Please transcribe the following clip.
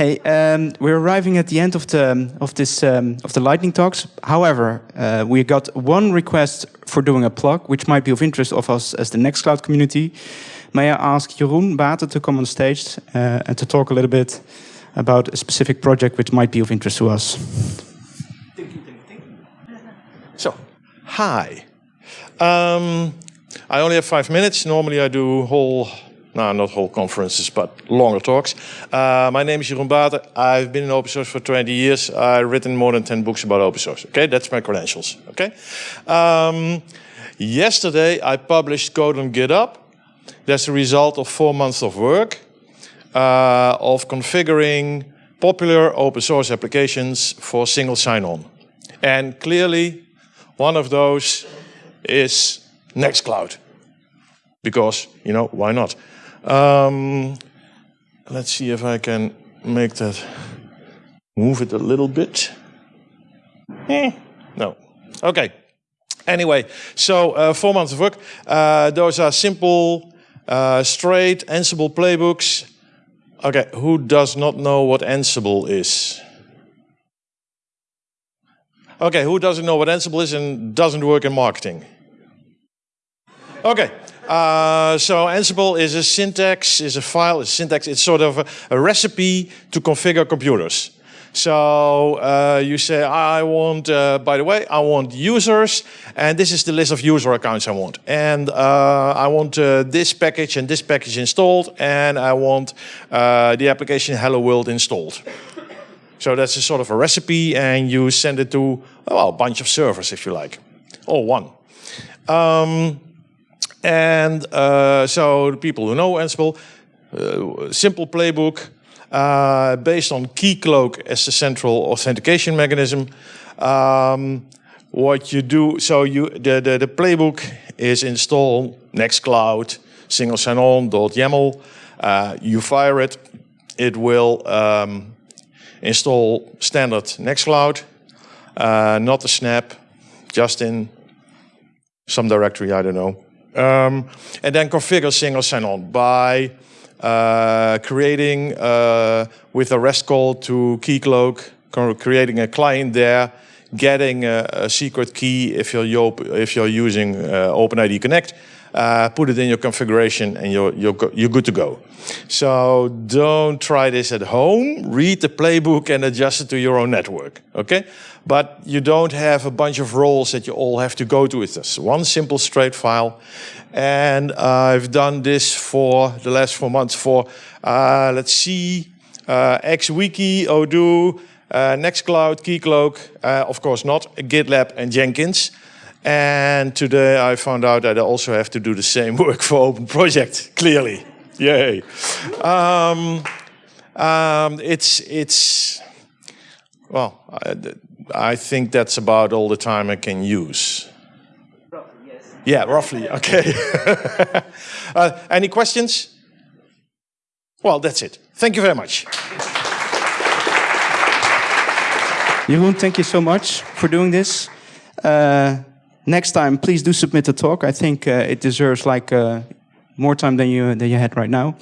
Hey, um, we're arriving at the end of the of this um, of the lightning talks. However, uh, we got one request for doing a plug, which might be of interest of us as the Nextcloud community. May I ask Jeroen Baten to come on stage uh, and to talk a little bit about a specific project which might be of interest to us? So, hi. Um, I only have five minutes. Normally I do whole no, not whole conferences, but longer talks. Uh, my name is Jeroen Baten. I've been in open source for 20 years. I've written more than 10 books about open source. Okay, that's my credentials. Okay. Um, yesterday, I published Code on GitHub. That's the result of four months of work uh, of configuring popular open source applications for single sign-on. And clearly, one of those is Nextcloud. Because, you know, why not? Um, let's see if I can make that move it a little bit. Eh, no. Okay. Anyway, so uh, four months of work. Uh, those are simple, uh, straight Ansible playbooks. Okay, who does not know what Ansible is? Okay, who doesn't know what Ansible is and doesn't work in marketing? Okay, uh, so Ansible is a syntax, is a file, a syntax. It's sort of a, a recipe to configure computers. So uh, you say, I want, uh, by the way, I want users, and this is the list of user accounts I want. And uh, I want uh, this package and this package installed, and I want uh, the application Hello World installed. So that's a sort of a recipe, and you send it to well, a bunch of servers, if you like, or one. Um, and uh, so the people who know Ansible, uh, simple playbook uh, based on Keycloak as the central authentication mechanism. Um, what you do, so you the, the, the playbook is install Nextcloud single sign-on.yaml. Uh, you fire it, it will um, install standard Nextcloud, uh, not a snap, just in some directory, I don't know. Um, and then configure single sign-on by uh, creating uh, with a REST call to Keycloak, creating a client there, getting a, a secret key if you're, if you're using uh, OpenID Connect, uh, put it in your configuration and you're, you're, you're good to go. So don't try this at home. Read the playbook and adjust it to your own network, okay? But you don't have a bunch of roles that you all have to go to with this. One simple straight file. And I've done this for the last four months for, uh, let's see, uh, XWiki, Odoo, uh, Nextcloud, Keycloak, uh, of course not, GitLab and Jenkins. And today I found out that I also have to do the same work for Open Project, clearly. Yay. Um, um, it's, it's, well, I, I, think that's about all the time I can use. Roughly, yes. Yeah, roughly, okay. uh, any questions? Well, that's it. Thank you very much. Jeroen, thank you so much for doing this. Uh, next time, please do submit a talk. I think uh, it deserves like uh, more time than you than you had right now.